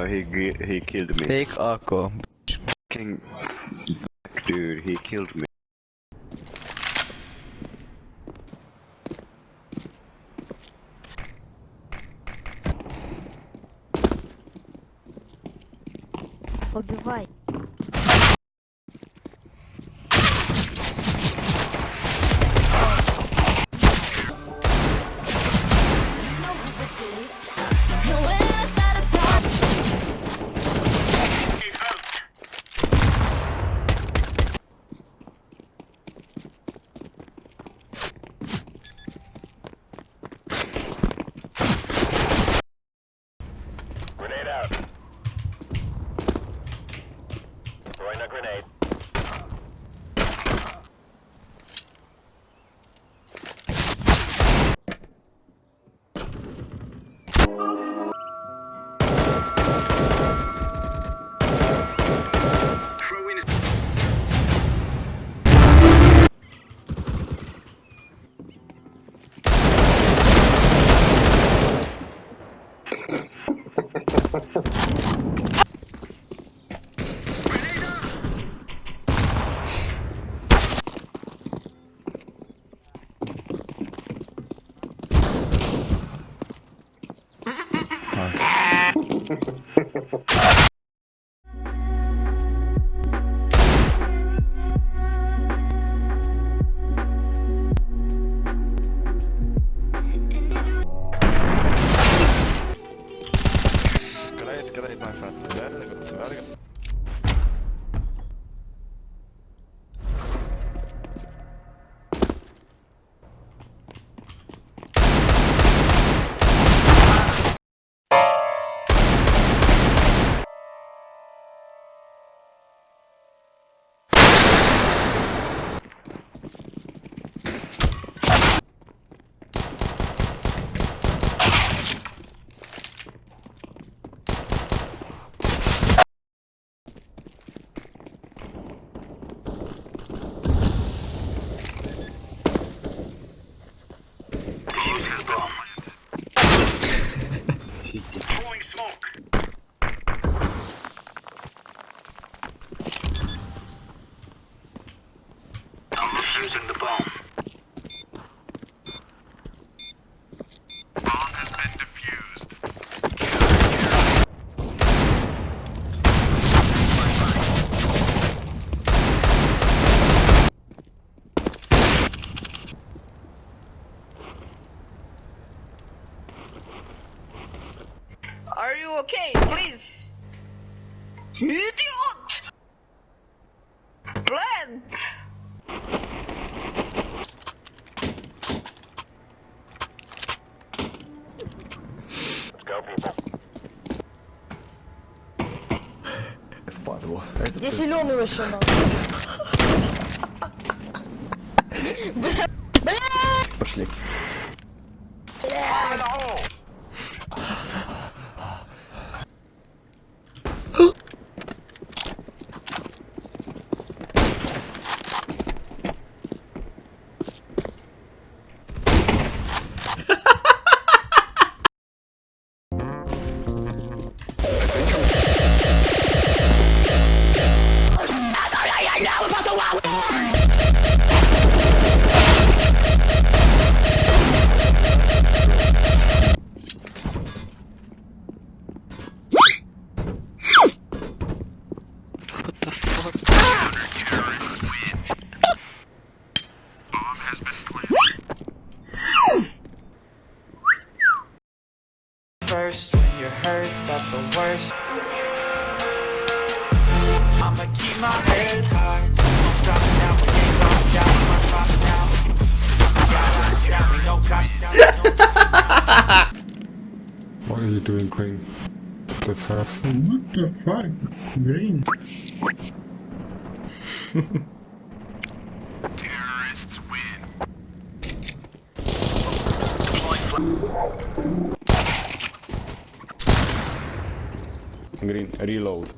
Uh, he he killed me. Take Akko. King, dude, he killed me. Ah! Я зеленого еще надо. Are you doing, Green? The fuck? What the fuck? Green. Terrorists win. Green, reload.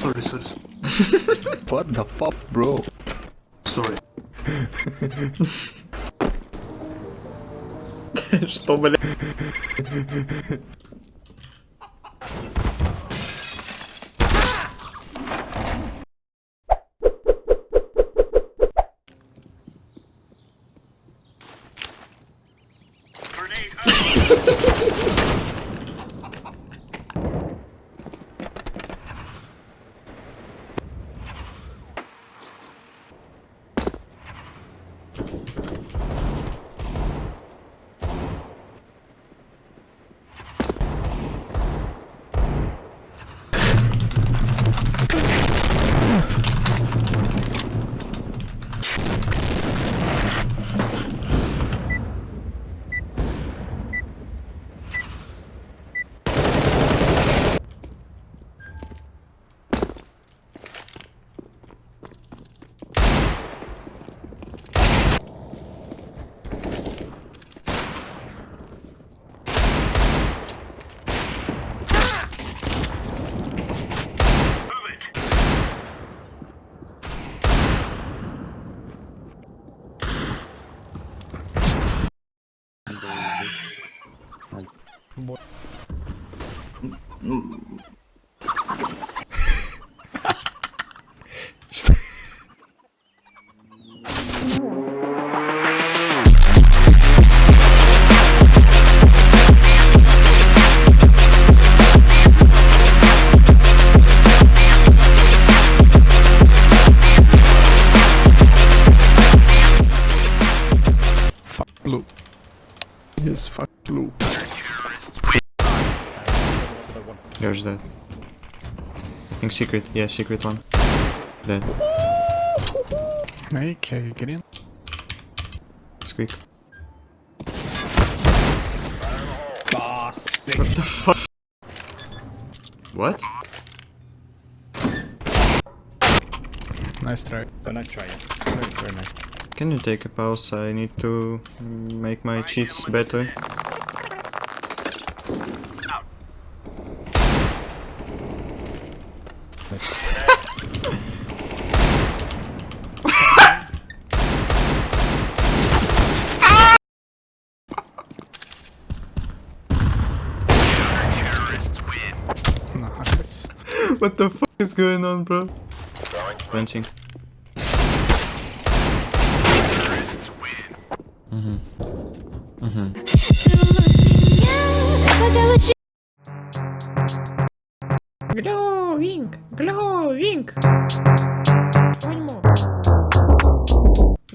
Sorry, sorry, What the fuck, bro? sorry. Что, блядь? There's that. I think secret. Yeah, secret one. Dead. Okay, get in. Squeak. What the fuck? What? Nice try. Very nice. Can you take a pause? I need to make my cheats better. Nice. What the fuck is going on, bro? Fencing. Glowing, glowing. One more.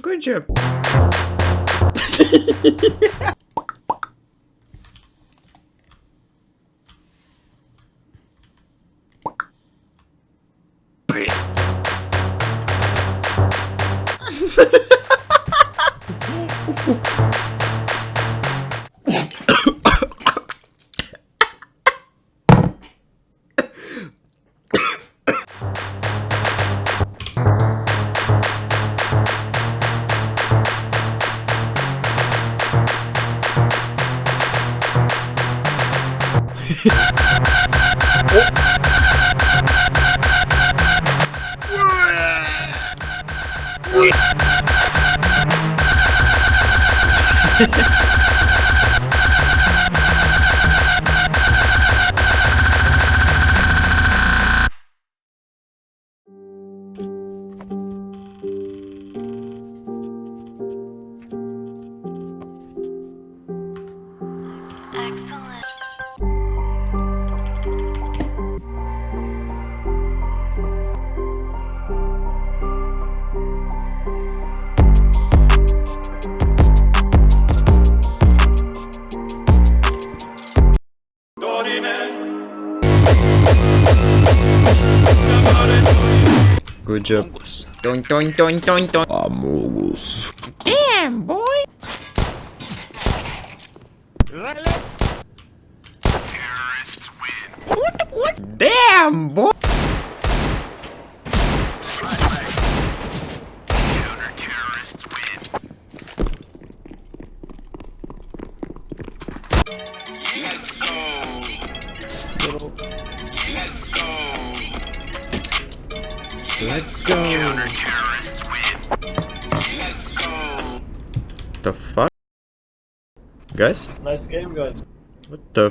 Good job. Good job. Doing, doing, doing, doing, doing. Amogus. Damn, boy. What? What damn, boy. Let's go. Let's go. The fuck? Guys? Nice game, guys. What the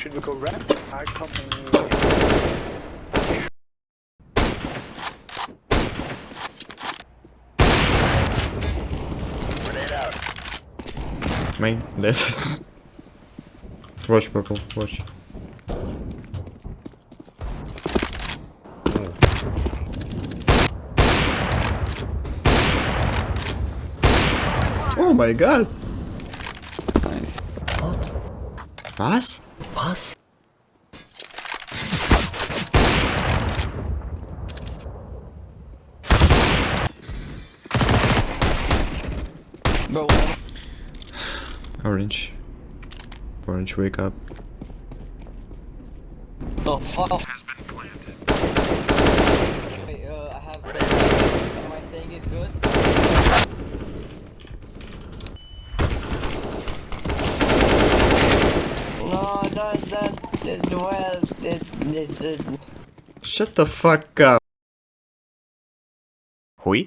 Should we go ramp? I come Grenade out. Main, dead. watch purple, watch. Oh my god! What? Was? Was? Orange. Orange, wake up. Oh fuck. Wait, uh, I have. Am I saying it good? Shut the fuck up. Hui?